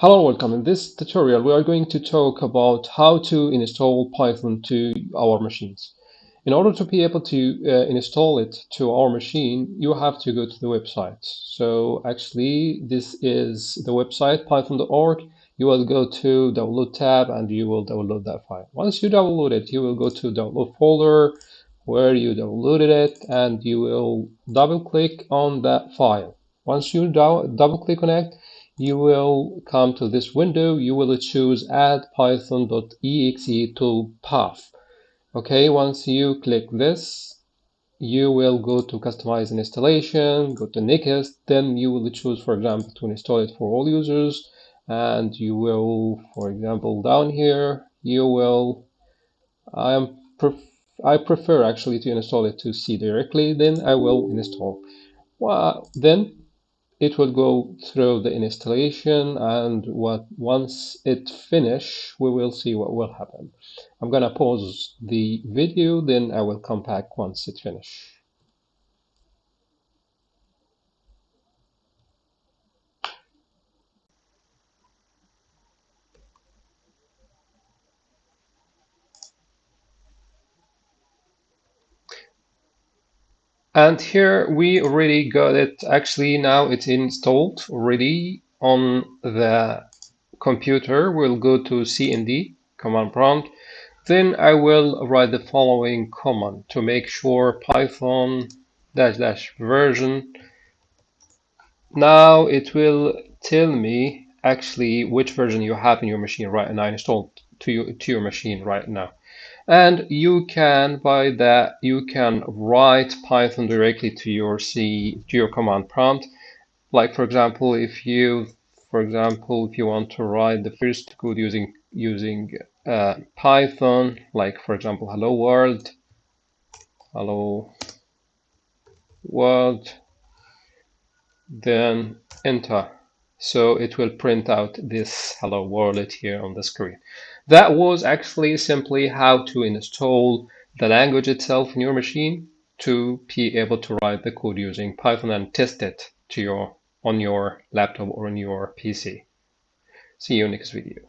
Hello, welcome. In this tutorial, we are going to talk about how to install Python to our machines. In order to be able to uh, install it to our machine, you have to go to the website. So actually, this is the website, python.org. You will go to download tab and you will download that file. Once you download it, you will go to download folder where you downloaded it and you will double click on that file. Once you double click on it, you will come to this window. You will choose add python.exe to path. Okay, once you click this, you will go to customize an installation, go to next, then you will choose, for example, to install it for all users. And you will, for example, down here, you will, I am pref I prefer actually to install it to C directly, then I will install. Well, then it will go through the installation and what once it finish we will see what will happen. I'm gonna pause the video then i will come back once it finish And here we already got it. Actually, now it's installed already on the computer. We'll go to cmd, command prompt. Then I will write the following command to make sure Python dash dash version. Now it will tell me actually which version you have in your machine right now installed to, you, to your machine right now and you can by that you can write python directly to your c to your command prompt. Like for example if you for example if you want to write the first code using using uh, python like for example hello world hello world then enter so it will print out this hello world here on the screen that was actually simply how to install the language itself in your machine to be able to write the code using Python and test it to your on your laptop or on your PC. See you next video.